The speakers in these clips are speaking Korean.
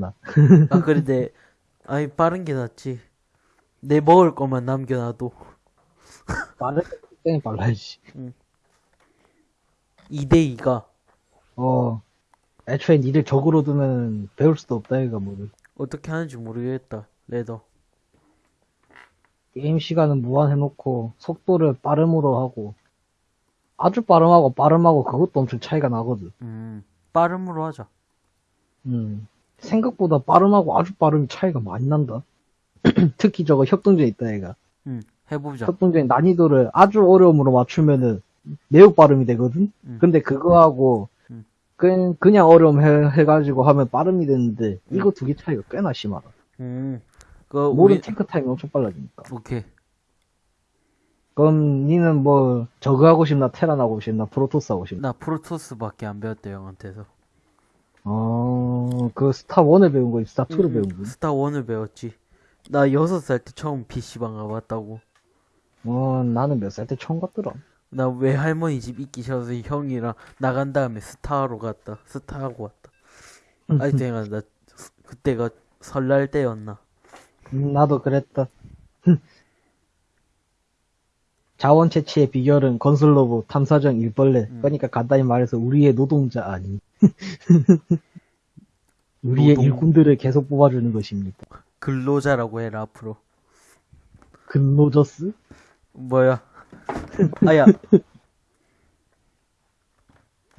나. 아 그래 내 아니 빠른 게 낫지 내 먹을 것만 남겨놔도 빠르, 땡 빨라야지. 2대2가 어. 애초에 니들 적으로 두면 배울 수도 없다, 이가 뭐를. 어떻게 하는지 모르겠다 레더 게임 시간은 무한해놓고, 속도를 빠름으로 하고, 아주 빠름하고 빠름하고 그것도 엄청 차이가 나거든. 음 빠름으로 하자 음. 생각보다 빠름하고 아주 빠름이 차이가 많이 난다. 특히 저거 협동전 있다, 얘가. 음 해보자 협동전 난이도를 아주 어려움으로 맞추면은 매우 빠름이 되거든? 음. 근데 그거하고, 음. 그냥, 그냥 어려움 해, 해가지고 하면 빠름이 되는데, 이거 두 개 차이가 꽤나 심하다. 음 그 모든 우리 탱크 타임이 엄청 빨라지니까. 오케이 그럼 니는 뭐 저거 하고 싶나 테란 하고 싶나 프로토스 하고 싶나? 나 프로토스밖에 안 배웠대 형한테서 어 그 스타 1을 배운 거 스타 2를 배운 거. 스타 1을 배웠지 나 6살 때 처음 PC방 가봤다고 어 나는 몇 살 때 처음 갔더라. 나 외할머니 집 있기 싫어서 형이랑 나간 다음에 스타로 갔다 스타하고 왔다 아직도 생각나 그때가 설날 때였나 음, 나도 그랬다. 자원 채취의 비결은 건설 로봇, 탐사정, 일벌레. 그러니까 간단히 말해서 우리의 노동자 아니. 우리의 노동- 일꾼들을 계속 뽑아주는 것입니다. 근로자라고 해라 앞으로 근로저스? 뭐야 아야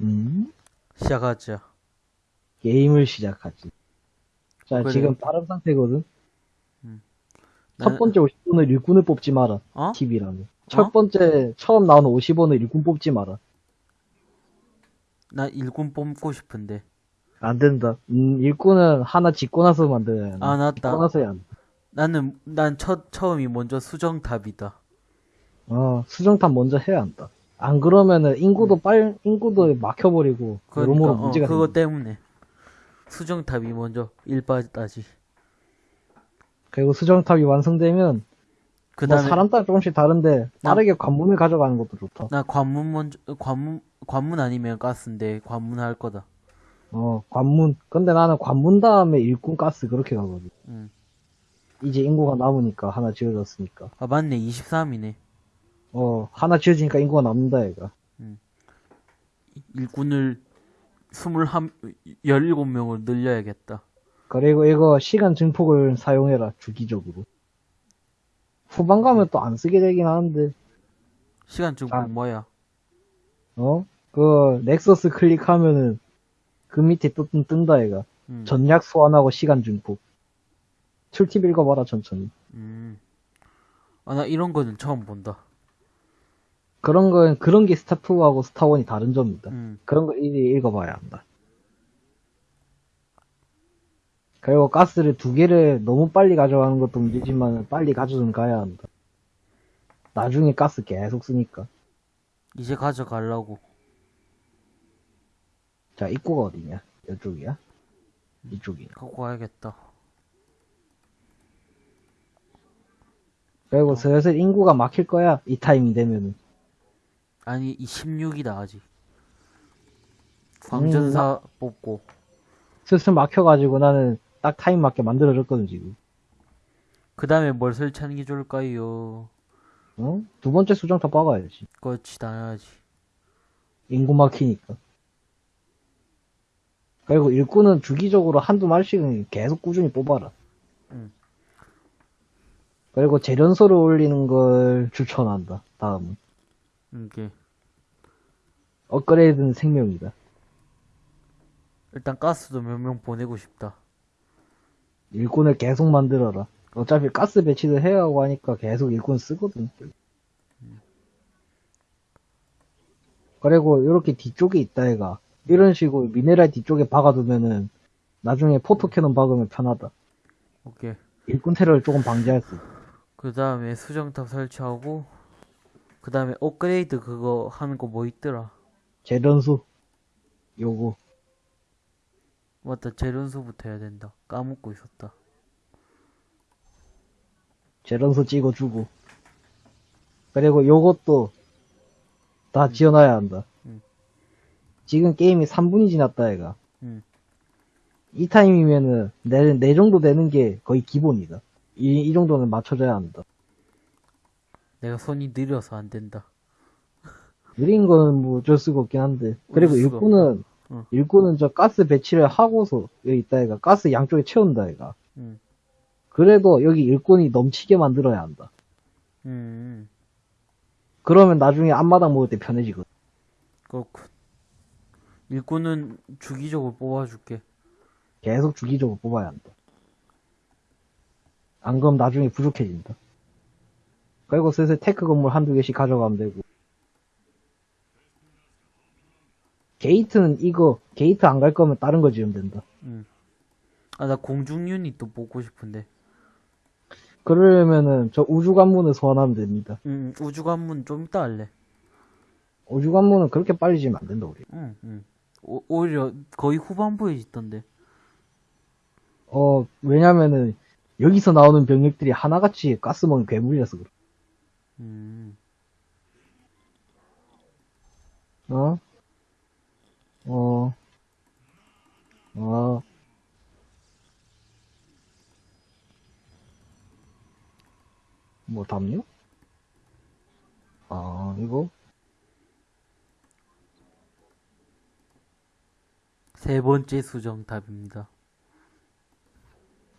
음? 시작하자 게임을 시작하지. 자, 그래. 지금 빠른 상태거든. 나는- 첫 번째 50원을 일꾼을 뽑지 마라. 어? 팁이라면. 첫 번째, 처음 나오는 50원을 일꾼 뽑지 마라. 나 일꾼 뽑고 싶은데 안 된다. 음, 일꾼은 하나 짓고 나서 만들어야 한다. 아 짓고 낫다 나서 해야 한다. 나는 난 첫 처음이 먼저 수정탑이다 어, 수정탑 먼저 해야 한다. 안 그러면은 인구도 빨, 인구도 막혀버리고, 그러니까 여러모로 어, 문제가 생긴다. 때문에 수정탑이 먼저 일빠따지 그리고 수정탑이 완성되면, 그뭐 다음에 사람 따라 조금씩 다른데, 빠르게 관문을 가져가는 것도 좋다. 나 관문 먼저 관문 관문 아니면 가스인데 관문 할 거다. 어, 관문. 근데 나는 관문 다음에 일꾼 가스 그렇게 가거든. 응. 이제 인구가 남으니까, 하나 지어졌으니까. 아 맞네 23이네. 어, 하나 지어지니까 인구가 남는다, 얘가. 일꾼을 21 17명을 늘려야겠다. 그리고 이거 시간 증폭을 사용해라, 주기적으로. 후반 가면 또 안 쓰게 되긴 하는데, 시간 증폭 아. 뭐야? 어? 그, 넥서스 클릭하면은, 그 밑에 또 뜬, 뜬다, 얘가. 음. 전략 소환하고 시간 증폭. 출팁 읽어봐라, 천천히. 음. 아 나 이런 거는 처음 본다. 그런 건, 그런 게 스타2하고 스타1이 다른 점이다. 음. 그런 거 일일이 읽어봐야 한다. 그리고 가스를 두 개를 너무 빨리 가져가는 것도 문제지만, 빨리 가져좀 가야 한다. 나중에 가스 계속 쓰니까. 이제 가져가려고. 자, 입구가 어디냐? 이쪽이야? 이쪽이야. 갖고 와야겠다. 그리고 슬슬 인구가 막힐 거야. 이 타이밍 되면은. 아니 이 16이다 아직. 광전사 뽑고 슬슬 막혀가지고 나는 딱 타임 맞게 만들어줬거든, 지금. 그 다음에 뭘 설치하는 게 좋을까요? 어? 두 번째 수정탑 박아야지. 그렇지 당연하지. 인구 막히니까. 그리고 일꾼은 주기적으로 한두 마리씩은 계속 꾸준히 뽑아라. 응. 그리고 재련소를 올리는 걸 추천한다. 다음은. 이게 업그레이드는 생명이다. 일단 가스도 몇 명 보내고 싶다. 일꾼을 계속 만들어라. 어차피 가스 배치도 해야 하고 하니까 계속 일꾼 쓰거든. 그리고 이렇게 뒤쪽에 있다 애가 이런 식으로 미네랄 뒤쪽에 박아두면은 나중에 포토캐논 박으면 편하다. 오케이. 일꾼 테러를 조금 방지할 수. 그 다음에 수정탑 설치하고 그 다음에 업그레이드 그거 하는 거 뭐 있더라? 재련소 요거 맞다 재련소부터 해야 된다. 까먹고 있었다. 재련소 찍어주고 그리고 요것도 다 지어놔야 한다. 음. 지금 게임이 3분이 지났다 애가. 음. 이 타임이면은 내, 내 정도 되는 게 거의 기본이다. 이, 이 정도는 맞춰줘야 한다. 내가 손이 느려서 안 된다. 느린 거는 뭐 어쩔 수가 없긴 한데. 그리고 일꾼은, 어. 일꾼은 저 가스 배치를 하고서 여기 있다 얘가 가스 양쪽에 채운다 얘가. 음. 그래도 여기 일꾼이 넘치게 만들어야 한다. 음, 그러면 나중에 앞마당 먹을 때 편해지거든. 그렇군. 일꾼은 주기적으로 뽑아줄게. 계속 주기적으로 뽑아야 한다. 안 그럼 나중에 부족해진다. 그리고 슬슬 tech 건물 한두 개씩 가져가면 되고. 게이트는 이거, 게이트 안 갈 거면 다른 거 지으면 된다. 아, 나 공중 유닛도 뽑고 싶은데. 그러려면은 저 우주 관문을 소환하면 됩니다. 음, 우주 관문 좀 이따 할래. 우주 관문은 그렇게 빨리 지으면 안 된다, 우리. 응, 응. 오, 오히려 거의 후반부에 있던데. 어, 왜냐면은 여기서 나오는 병력들이 하나같이 가스멍 괴물이라서 그래. 음, 어? 어. 어. 뭐 담요? 아, 이거? 세 번째 수정탑입니다.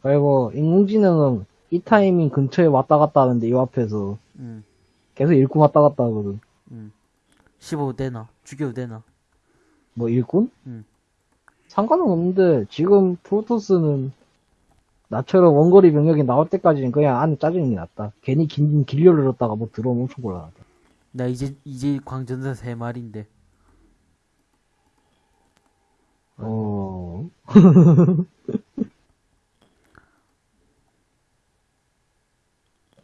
그리고 인공지능은 이 타이밍 근처에 왔다 갔다 하는데 이 앞에서 음, 계속 일꾼 왔다 갔다 하거든. 음. 15 되나? 죽여도 되나? 뭐 일꾼? 음. 상관은 없는데 지금 프로토스는 나처럼 원거리 병력이 나올 때까지는 그냥 안에 짜증이 낫다. 괜히 긴 길려를 넣었다가 뭐 들어오면 엄청 곤란하다. 나 이제, 이제 광전사 세 마리인데. 어.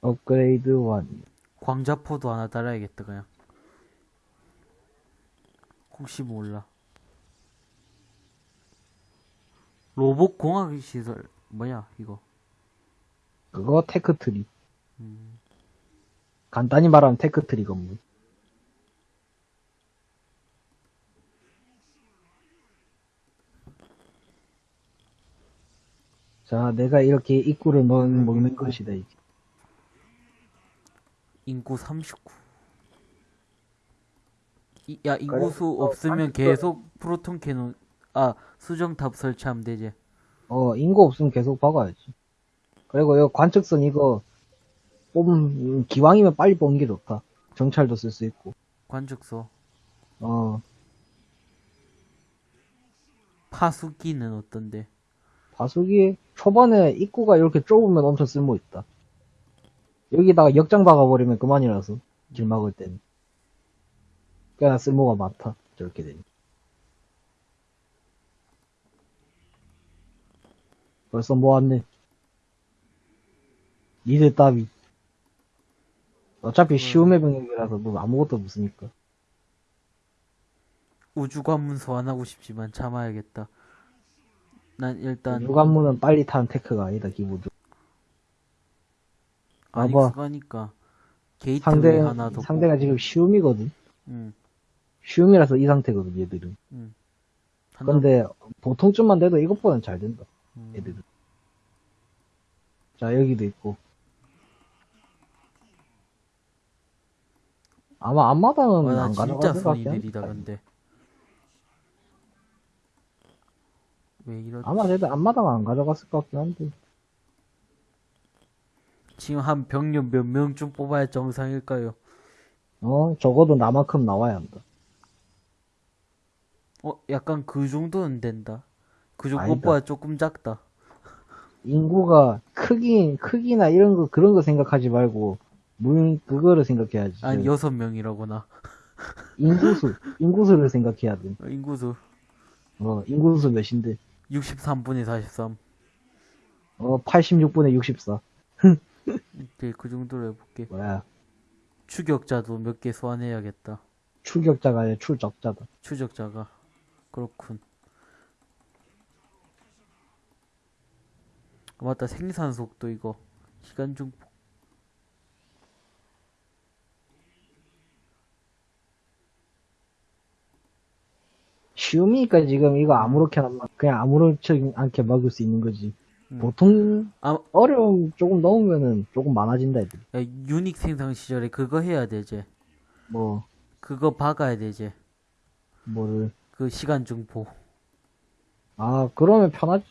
업그레이드 1. 광자포도 하나 달아야겠다, 그냥. 혹시 몰라. 로봇 공학 시설, 뭐야, 이거. 그거 tech tree. 음, 간단히 말하면 tech tree 건물. 자, 내가 이렇게 입구를 먹, 먹는 것이다, 이게. 인구 39. 이, 야? 인구수 어, 없으면 아니, 계속 프로톤 캐논, 아, 수정탑 설치하면 되지. 어, 인구 없으면 계속 박아야지. 그리고 이 관측선 이거, 뽑, 음, 기왕이면 빨리 뽑는 게 좋다. 정찰도 쓸 수 있고. 관측소. 어, 파수기는 어떤데? 바수기, 초반에 입구가 이렇게 좁으면 엄청 쓸모 있다. 여기다가 역장 박아버리면 그만이라서, 길 막을 땐. 꽤나 쓸모가 많다. 저렇게 되니. 벌써 모았네. 니들 따위. 어차피 쉬움의 병력이라서 뭐 아무것도 없으니까. 우주관문 소환하고 싶지만 참아야겠다. 난 일단 우주관문은 빨리 타는 tech가 아니다, 기본적으로. 안. 익숙하니까 게이트웨이 상대, 하나 더 상대가 지금 쉬움이거든. 응, 쉬움이라서 이 상태거든, 얘들은. 응. 하나, 근데 보통쯤만 돼도 이것보다는 잘 된다, 음, 얘들은. 자, 여기도 있고. 아마 앞마당은 와, 나안 진짜 같긴 느리다 한데. 근데 왜 이러지? 아마 쟤들 앞마당은 안 가져갔을 것 같긴 한데. 지금 한 병력 몇 명쯤 뽑아야 정상일까요? 어, 적어도 나만큼 나와야 한다. 어, 약간 그 정도는 된다. 그 아니다. 정도보다 조금 작다. 인구가 크기, 크기나 이런 거, 그런 거 생각하지 말고, 물, 그거를 생각해야지. 아니 저 여섯 명이라구나. 인구수, 인구수를 생각해야 돼. 어, 인구수 어, 인구수 몇인데? 63분의 43. 어, 86분의 64. 이제 그 정도로 해볼게. 뭐야. 추격자도 몇 개 소환해야겠다. 출격자가 아니라 출적자다. 추적자가 그렇군. 아, 맞다 생산 속도 이거 시간 중폭 쉬우니까 지금 이거 아무렇게나 막 그냥 아무렇지 않게 막을 수 있는 거지. 음. 보통 아, 어려움 조금 넣으면은 조금 많아진다 애들. 야, 유닉 생성 시절에 그거 해야 되지. 뭐 그거 박아야 되지. 뭐를 그 시간 증폭. 아 그러면 편하지.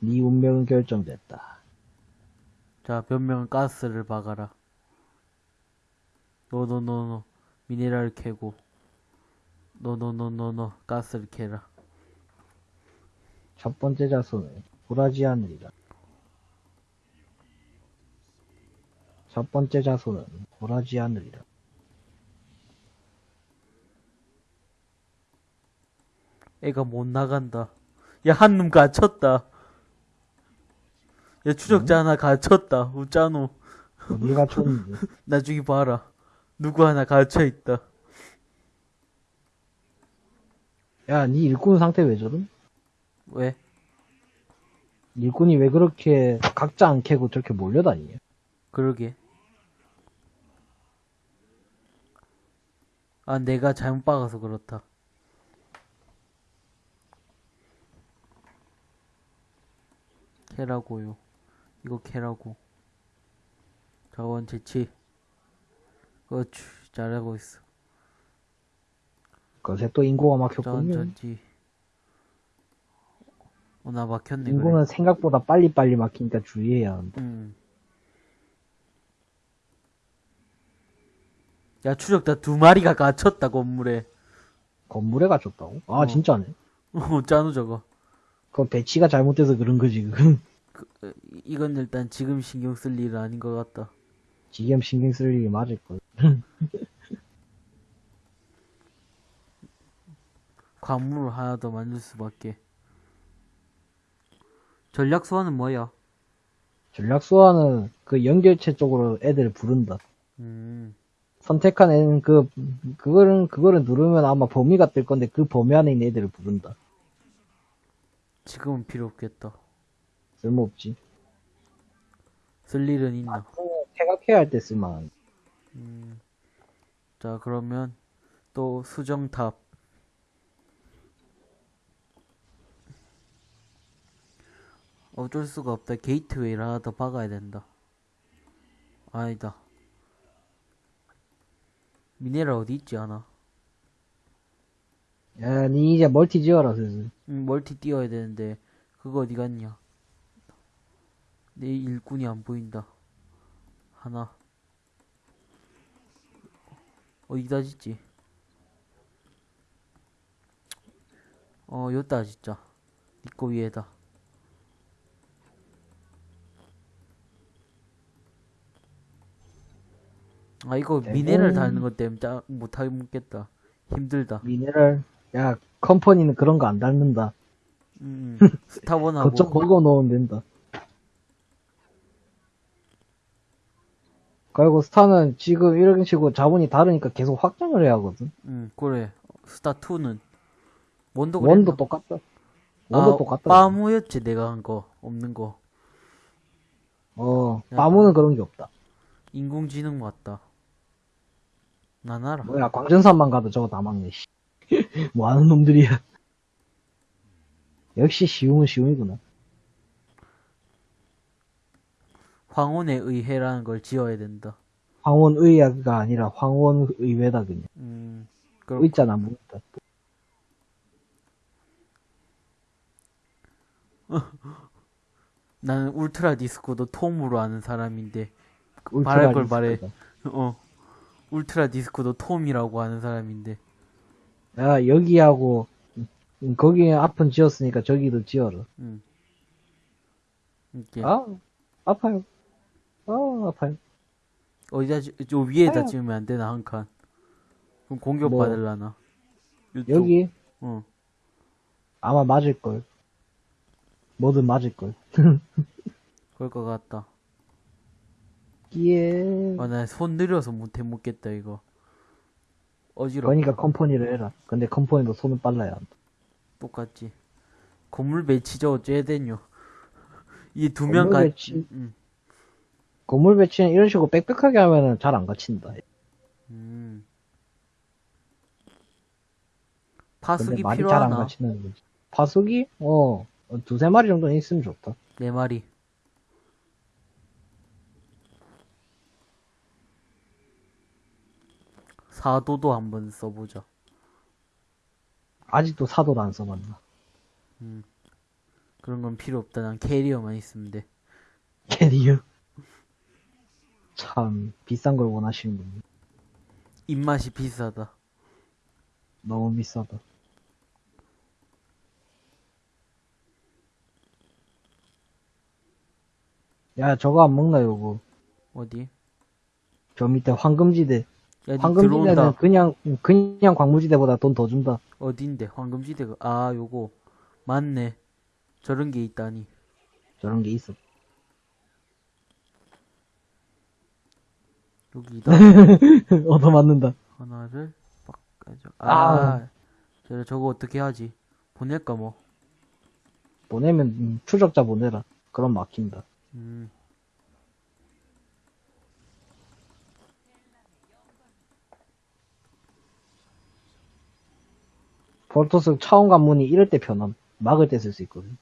네 운명은 결정됐다. 자, 변명 가스를 박아라. no no no no. 미네랄 캐고. 노노노노노. 가스를 캐라. 첫 번째 자손은 굴하지 않으리라. 첫 번째 자손은 굴하지 않으리라. 애가 못 나간다. 야, 한놈 갇혔다. 야, 추적자 하나 갇혔다. 웃자노. 어디가 좋은지. 나중에 봐라. 누구 하나 갇혀있다. 야, 네 일꾼 상태 왜 저럼? 왜? 일꾼이 왜 그렇게 각자 안 캐고 저렇게 몰려다니냐? 그러게. 아, 내가 잘못 박아서 그렇다. 캐라고요. 이거 캐라고. 자원 채취. 그렇지. 잘하고 있어. 그새 또 인구가 막혔군요. 전지. 어, 나 막혔네. 그래. 인구는 생각보다 빨리빨리 막히니까 주의해야 한다. 음. 야, 추적자 두 마리가 갇혔다, 건물에. 건물에 갇혔다고? 아, 어. 진짜네. 어, 짜누 저거. 그건 배치가 잘못돼서 그런 거지, 그건. 어, 이건 일단 지금 신경 쓸 일은 아닌 것 같다. 지금 신경 쓸 일이 맞을걸. 관문을 하나 더 만들 수밖에. 전략 소환은 뭐야? 전략 소환은 그 연결체 쪽으로 애들을 부른다. 음, 선택한 애는 그, 그거는, 그거를 누르면 아마 범위가 뜰 건데 그 범위 안에 있는 애들을 부른다. 지금은 필요 없겠다. 쓸모없지. 쓸 일은 있나? 퇴각해야 할 때 쓸만한. 음. 자, 그러면 또 수정탑. 어쩔 수가 없다. gateway를 하나 더 박아야 된다. 아니다. 미네랄 어디 있지 않아? 야, 니 이제 멀티 지어라, 슬슬. 음, 멀티 띄워야 되는데 그거 어디 갔냐? 내 일꾼이 안 보인다. 하나. 어디다 짓지? 어, 여기다 진짜. 니꺼 위에다. 아, 이거 미네랄 대본- 달는 것 때문에 짜, 못하게 묻겠다. 힘들다. 미네랄. 야, 컴퍼니는 그런 거 안 닮는다. 음, 스타원하고. 거점 걸고 넣으면 된다. 그리고 스타는 지금 이런 식으로 자본이 다르니까 계속 확장을 해야 하거든. 응, 그래. 스타 2는. 원도 원도 그랬나? 똑같다. 원도 아, 똑같다. 빠무였지, 내가 한 거. 없는 거. 어, 야. 빠무는 그런 게 없다. 인공지능 맞다. 난 알아. 뭐야, 광전산만 가도 저거 다 막네, 씨. 뭐 하는 놈들이야. 역시 쉬움은 쉬움이구나. 황혼의 의회라는 걸 지어야 된다. 황혼의학가 아니라 황혼의회다, 그냥. 음, 그럼, 의자나 묻다. 나는 울트라 디스코도 톰으로 아는 사람인데, 말할 걸 말해. 어. 울트라 디스코도 톰이라고 하는 사람인데, 야, 여기하고, 음, 거기 앞은 지었으니까 저기도 지어라. 음. 이렇게. 아, 아파요. 아, 아파요. 어디다, 지, 저 위에다 아유. 지으면 안 되나, 한 칸. 그럼 공격 뭐. 받을라나. 요쪽. 여기, 어. 아마 맞을걸. 뭐든 맞을걸. 그럴 것 같다. 예. 아, 나 손 느려서 못해 먹겠다, 이거. 어지러워. 그러니까 컴퍼니를 해라. 근데 컴퍼니도 손은 빨라야 한다. 똑같지. 건물 배치저 어째야 되뇨. 이 두명 건물 가, 배치. 음, 건물 배치는 이런 식으로 빽빽하게 하면은 잘 안 갇힌다. 음. 파수기 필요하나? 같이는 거지. 파수기? 어, 어, 두세 마리 정도는 있으면 좋다. 네 마리. 사도도 한번 써보자. 아직도 사도를 안 써봤나. 그런 건 필요 없다. 난 캐리어만 있으면 돼. 캐리어. 참, 비싼 걸 원하시는군요. 입맛이 비싸다. 너무 비싸다. 야, 저거 안 먹나, 요거. 어디? 저 밑에 황금지대. 야, 니 황금지대는 들어온다. 그냥, 그냥 광무지대보다 돈 더 준다. 어딘데? 황금지대가. 아, 요거. 맞네. 저런 게 있다니. 저런 게 있어. 여기다. 얻어 맞는다. 하나를 바꿔줘. 아. 아, 저, 저거 어떻게 하지? 보낼까 뭐. 보내면, 음, 추적자 보내라. 그럼 막힌다. 음. 볼토스 차원 관문이 이럴 때 편함. 막을 때 쓸 수 있거든.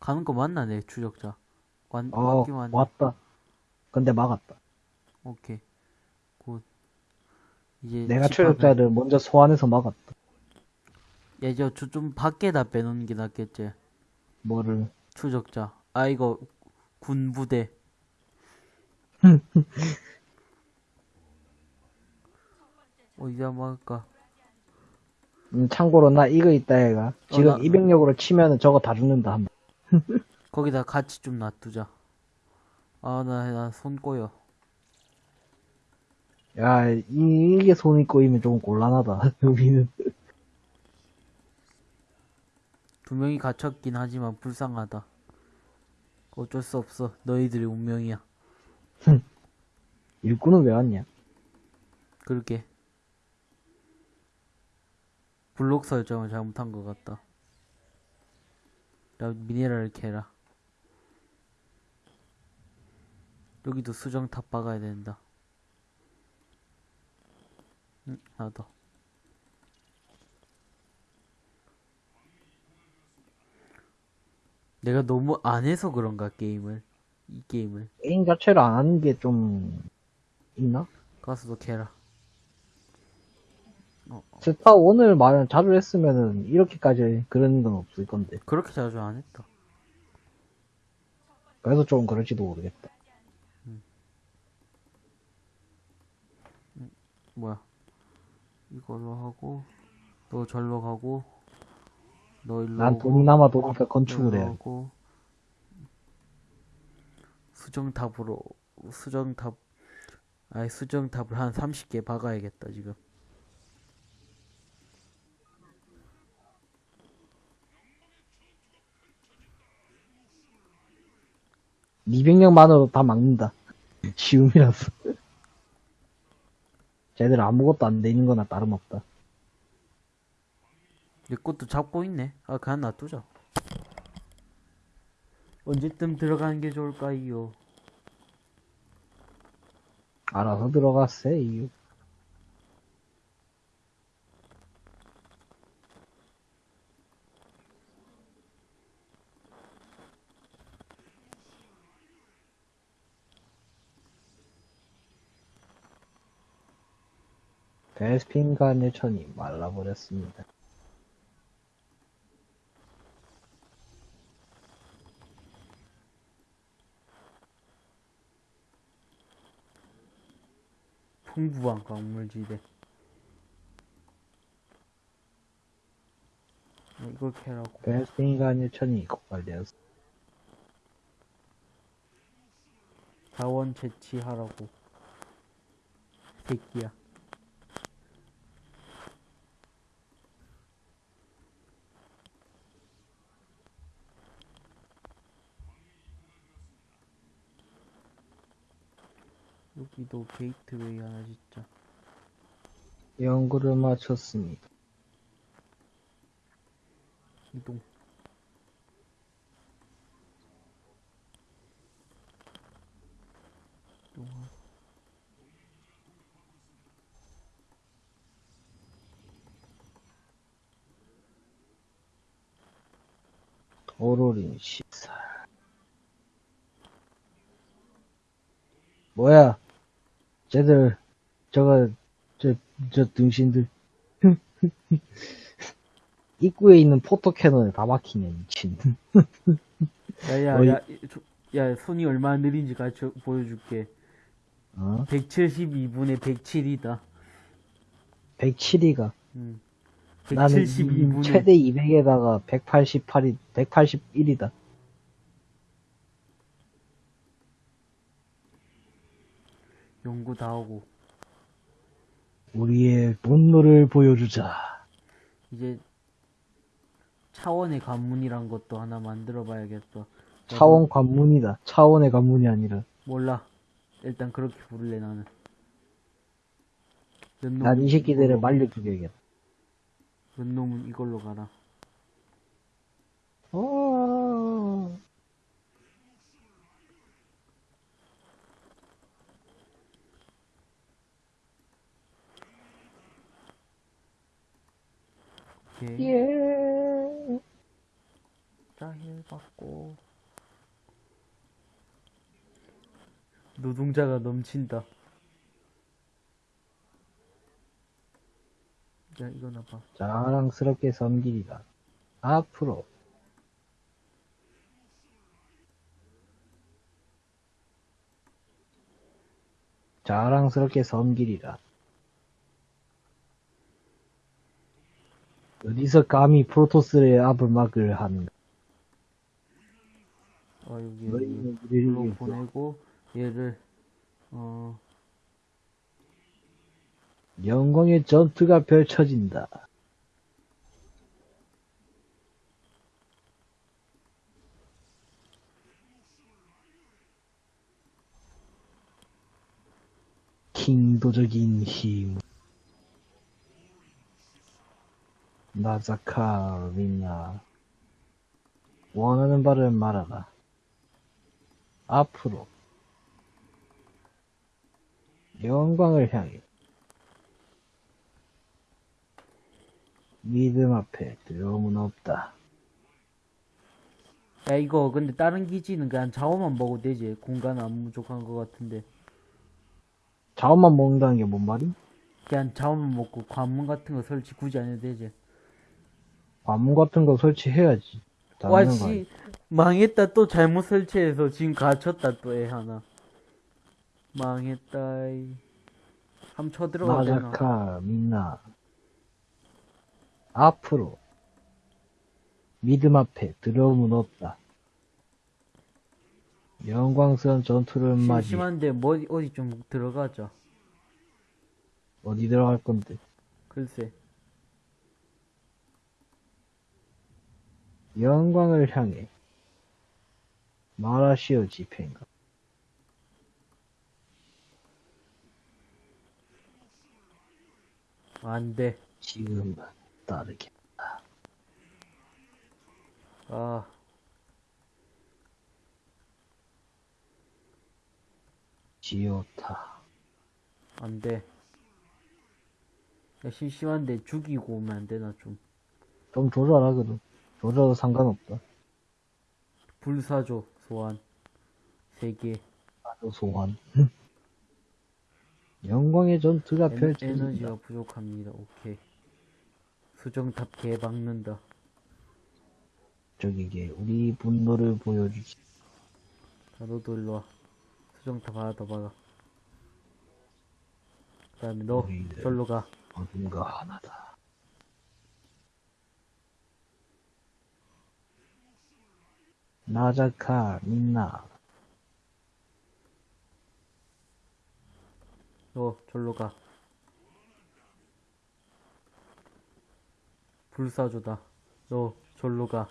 가는 거 맞나, 내 추적자? 완, 어, 맞긴 맞네. 왔다. 근데 막았다. 오케이. good. 이제. 내가 추적자를 먼저 소환해서 막았다. 야, 저, 저, 좀 밖에다 빼놓는 게 낫겠지. 뭐를. 추적자. 아, 이거, 군부대. 어디다 막을까? 음, 참고로 나 이거 있다 얘가. 지금 어, 나- 200력으로 치면은 저거 다 죽는다. 한 번. 거기다 같이 좀 놔두자. 아, 나, 나 손 꼬여. 야, 이, 이게 손이 꼬이면 조금 곤란하다. 여기는. 두 명이 갇혔긴 하지만 불쌍하다. 어쩔 수 없어. 너희들의 운명이야. 일꾼은 왜 왔냐? 그렇게. 블록 설정을 잘못한 것 같다. 나 미네랄을 캐라. 여기도 수정 탑 박아야 된다. 응, 하나 더. 내가 너무 안 해서 그런가, 게임을. 이 게임을. 게임 자체를 안 하는 게 좀, 있나? 가서도 캐라. 스타 1을 말 자주 했으면은 이렇게까지 그런 건 없을 건데. 그렇게 자주 안 했다. 그래서 조금 그럴지도 모르겠다. 뭐야 이걸로 하고 너 절로 가고 너 일로 난 돈이 남아 도니까 건축을 일로 해야 돼. 오고. 수정탑으로 수정탑 아니 수정탑을 한 30개 박아야겠다 지금 200명만으로 다 막는다. 쉬움이라서. 쟤들 아무것도 안 돼 있는 거나 다름없다. 내 것도 잡고 있네 아 그냥 놔두자 언제쯤 들어가는 게 좋을까요 알아서 들어갔어요. 베스핀간의 천이 말라버렸습니다. 풍부한 광물지대 어, 이걸 캐라고 베스핀간의 천이 고갈되었습니다. 자원 채취하라고 새끼야 기도 게이트웨이 하나 진짜 연구를 마쳤습니다. 이동. 이동하 오로린 시살. 뭐야? 쟤들, 저거, 저, 저 등신들. 입구에 있는 포토캐논에 다 막히네, 미친. 야야 어이. 야, 이- 저- 야 손이 얼마나 느린지 같이 보여줄게 어? 172분의 107이다 107이가. 음. 나는 172분의 최대 200에다가 188이, 181이다. 연구 다 하고 우리의 분노를 보여주자. 이제 차원의 관문이란 것도 하나 만들어 봐야겠다 차원 관문이다. 차원의 관문이 아니라. 몰라 일단 그렇게 부를래 나는 몇난이 새끼들을 말려 죽여야겠다. 몇 놈은 이걸로 가라 어... 오 예. 자힐 받고 노동자가 넘친다 야 이거나 봐 자랑스럽게 섬기리라. 앞으로. 자랑스럽게 섬기리라. 어디서 감히 프로토스의 앞을 막을 하는가? 아 여기 너희는 여기 우리를 로 위해서 보내고 얘를 어 영광의 전투가 펼쳐진다. 킹도적인 힘. 나자카 리나. 원하는 바를 말하라. 앞으로. 영광을 향해. 믿음 앞에 두려움은 없다. 야 이거 근데 다른 기지는 그냥 자원만 먹어도 되지 공간 안 부족한 것 같은데 자원만 먹는다는 게 뭔 말이? 그냥 자원만 먹고 관문 같은 거 설치 굳이 안 해도 되지 관문 같은 거 설치해야지. 와씨 망했다 또 잘못 설치해서 지금 갇혔다 또 애 하나 망했다 이. 한번 쳐들어가 되나 나자카 민나 앞으로 믿음 앞에 두려움은 없다. 영광스러운 전투를 맞이 심심한데 뭐 어디 좀 들어가자 어디 들어갈 건데? 글쎄 영광을 향해 마라시오 집행가? 안돼. 지금은 따르게 아. 지오타. 안돼. 야 심심한데 죽이고 오면 안 되나 좀. 좀 조져라 그래도 조져도 상관없다. 불사조 소환 3개 아주 소환. 영광의 전투가 펼쳐진다. 에너지가 부족합니다 오케이 수정탑 개 박는다 저기게 우리 분노를 보여주지. 자 너도 일로 와 수정탑 하나 더 박아 그 다음에 너. 절로 가 어딘가 하나다. 나자카 민나. 너 절로 가. 불사조다. 너 절로 가.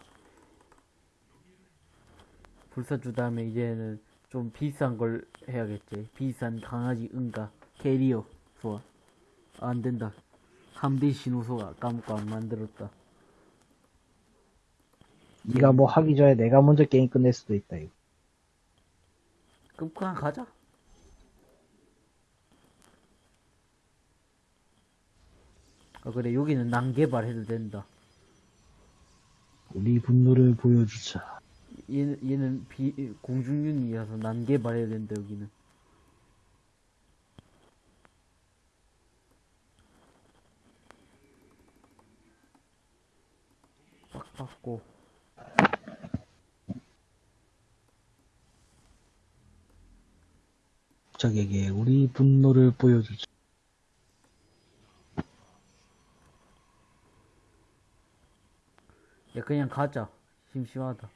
불사조 다음에 이제는 좀 비싼 걸 해야겠지. 비싼 강아지 응가. 캐리어 좋아 안 된다. 함대 신호소가 안 만들었다 네가 뭐 하기 전에 내가 먼저 게임 끝낼 수도 있다 이거. 그럼 그냥 가자 아 그래 여기는 난개발 해도 된다 우리 분노를 보여주자. 얘는, 얘는 비, 공중윤이라서 난개 말해야 된다, 여기는. 빡 받고. 적에게 우리 분노를 보여주자. 야, 그냥 가자. 심심하다.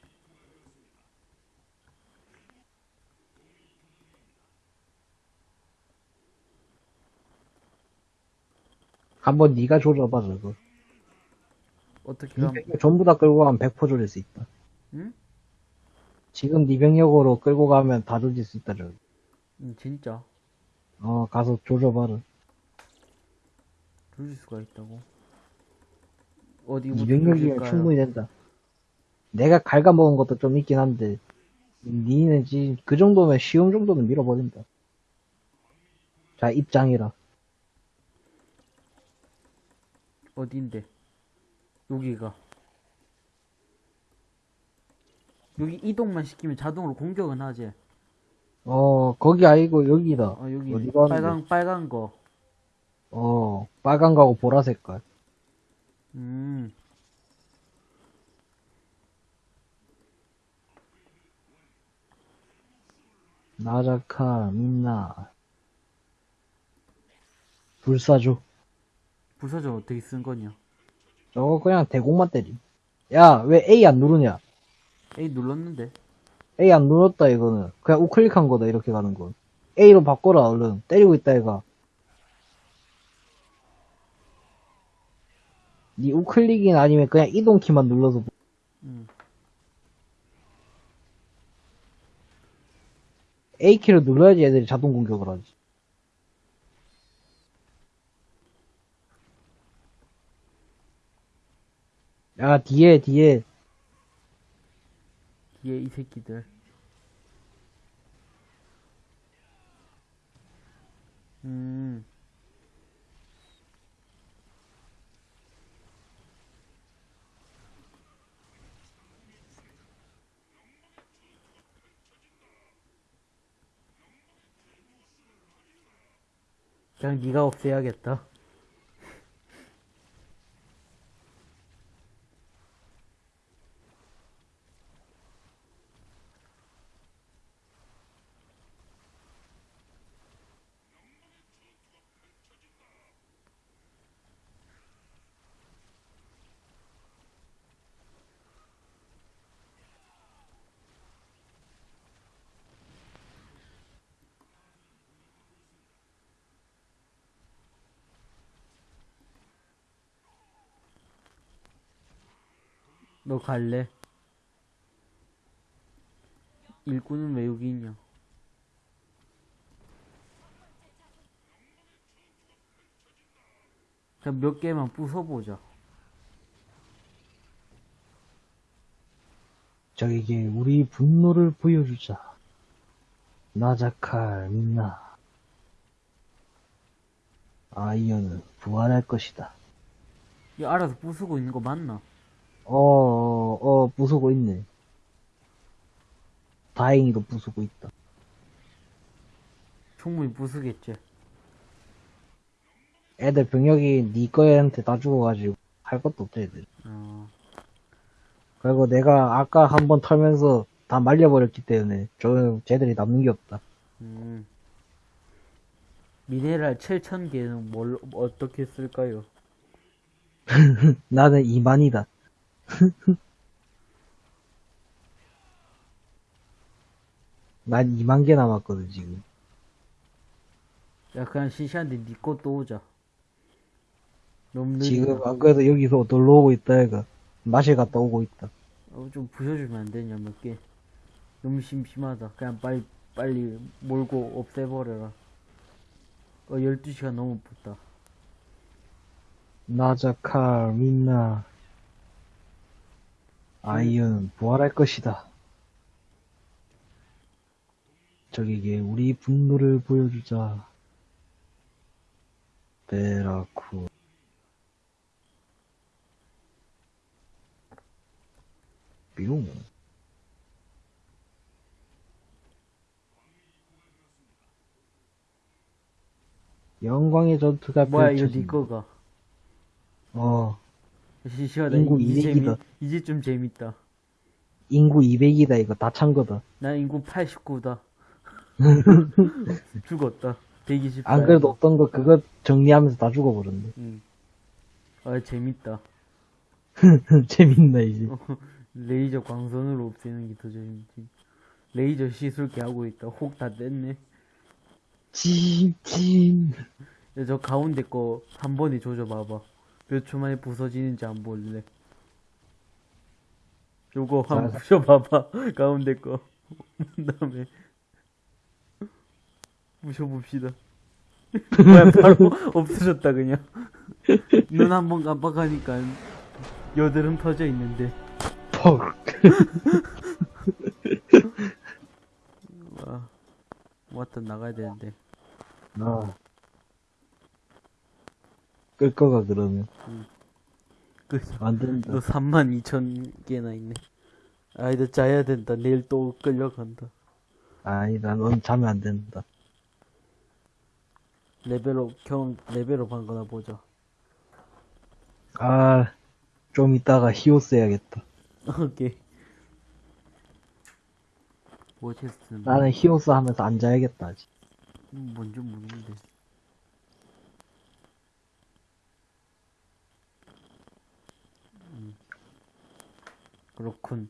한번 네가 조져봐 저거. 어떻게 네 하면, 병력 전부 다 끌고 가면 100% 조질 수 있다. 응? 지금 네 병력으로 끌고 가면 다 조질 수 있다 저거. 음, 진짜. 어 가서 조져봐라. 조질 수가 있다고. 어디 네 병력이면 조질까요? 충분히 된다. 내가 갉아먹은 것도 좀 있긴 한데 니는 지금 그 정도면 쉬움 정도는 밀어버린다. 자 입장이라. 어딘데? 여기가. 여기 이동만 시키면 자동으로 공격은 하지. 어 거기 아니고 여기다. 어, 여기 어디 가는데? 빨강, 빨간 거. 어 빨간 거하고 보라 색깔. 음, 나자카 민나 불사조. 부서져 어떻게 쓴 거냐? 저거 그냥 대공만 때리. 야, 왜 A 안 누르냐? A 눌렀는데. A 안 눌렀다, 이거는. 그냥 우클릭한 거다, 이렇게 가는 건. A로 바꿔라, 얼른. 때리고 있다, 얘가. 니 우클릭이나 아니면 그냥 이동키만 눌러서. 보- 음. A키를 눌러야지 애들이 자동 공격을 하지. 야, 뒤에, 뒤에. 뒤에 이 새끼들. 음, 그냥 네가 없애야겠다. 너 갈래? 일꾼은 왜 여기 있냐? 자, 몇 개만 부숴보자. 적에게 우리 분노를 보여주자. 나자칼 민나. 아이언은 부활할 것이다. 이 알아서 부수고 있는 거 맞나? 어, 어, 어, 부수고 있네. 다행히도 부수고 있다. 충분히 부수겠지. 애들 병력이 니 거한테 다 죽어가지고 할 것도 없다 애들. 어, 그리고 내가 아까 한 번 털면서 다 말려버렸기 때문에 저 쟤들이 남는 게 없다. 음. 미네랄 7,000개는 뭘, 어떻게 쓸까요? 나는 이만이다. 난 2만 개 남았거든 지금. 야, 그냥 시시한데 니 것도 오자. 너무 느리다. 지금 안 그래도 여기서 놀러 오고 있다 얘가. 마실 갔다 오고 있다. 어, 좀 부셔주면 안 되냐, 몇 개. 너무 심심하다. 그냥 빨리, 빨리 몰고 없애버려라. 어, 12시간 너무 붙다. 나자칼 민나 아이언은 부활할 것이다. 적에게 우리 분노를 보여주자. 베라쿠 뿅. 영광의 전투가 뭐야 이거 네 펼쳐진다. 거가 어, 시시하다 인구 이제 재미 200이다. 이제 좀 재밌다 인구 200이다 이거 다 찬 거다. 나 인구 89다 죽었다 120 안 그래도 없던 거 그거 정리하면서 다 죽어버렸네. 응. 아 재밌다 재밌나 이제. 레이저 광선으로 없애는 게 더 재밌지 레이저 시술기 하고 있다 혹 다 뗐네 찐찐. 야, 저 가운데 거 한 번에 조져봐봐. 몇 초 만에 부서지는지 안 볼래. 요거 한번 자, 부셔봐봐. 가운데 거. 그 다음에. 부셔봅시다. 뭐야, 바로 없어졌다, 그냥. 눈 한 번 깜빡하니까 여드름 터져 있는데. 퍽. 와, 왔다 나가야 되는데. 아. 끌 거가 그러면 그, 안 된다. 너 3만 2천 개나 있네. 아, 이제 자야 된다. 내일 또 끌려간다. 아니다, 넌 자면 안 된다. level up, 경험, level up 한 거나 보자. 아, 좀 이따가 히오스 해야겠다. 오케이. 뭐 chest는 나는 히오스 하면서 안 자야겠다, 아직. 뭐, 뭔지 모르는데. 그렇군.